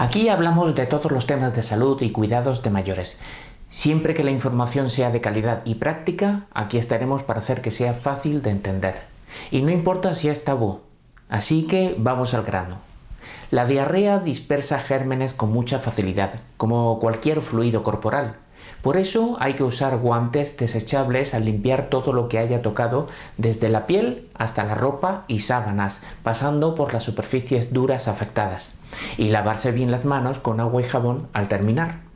Aquí hablamos de todos los temas de salud y cuidados de mayores. Siempre que la información sea de calidad y práctica, aquí estaremos para hacer que sea fácil de entender. Y no importa si es tabú. Así que vamos al grano. La diarrea dispersa gérmenes con mucha facilidad, como cualquier fluido corporal. Por eso hay que usar guantes desechables al limpiar todo lo que haya tocado, desde la piel hasta la ropa y sábanas, pasando por las superficies duras afectadas, y lavarse bien las manos con agua y jabón al terminar.